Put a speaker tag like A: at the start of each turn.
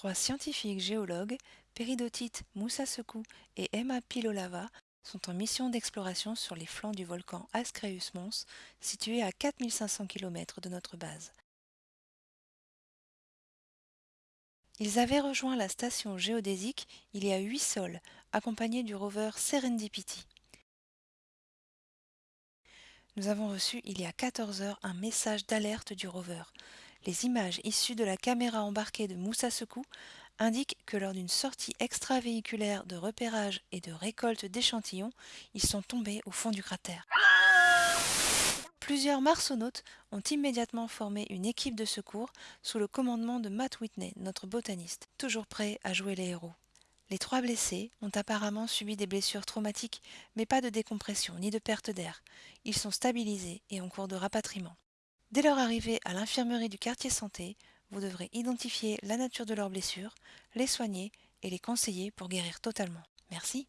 A: Trois scientifiques géologues, Peridotite Moussasekou et Emma Pilolava, sont en mission d'exploration sur les flancs du volcan Ascreus Mons, situé à 4500 km de notre base. Ils avaient rejoint la station géodésique il y a huit sols, accompagnés du rover Serendipity. Nous avons reçu il y a 14 heures un message d'alerte du rover. Les images issues de la caméra embarquée de Moussa Sekou indiquent que lors d'une sortie extravéhiculaire de repérage et de récolte d'échantillons, ils sont tombés au fond du cratère. Plusieurs marsonautes ont immédiatement formé une équipe de secours sous le commandement de Matt Whitney, notre botaniste, toujours prêt à jouer les héros. Les trois blessés ont apparemment subi des blessures traumatiques, mais pas de décompression ni de perte d'air. Ils sont stabilisés et en cours de rapatriement. Dès leur arrivée à l'infirmerie du quartier santé, vous devrez identifier la nature de leurs blessures, les soigner et les conseiller pour guérir totalement. Merci.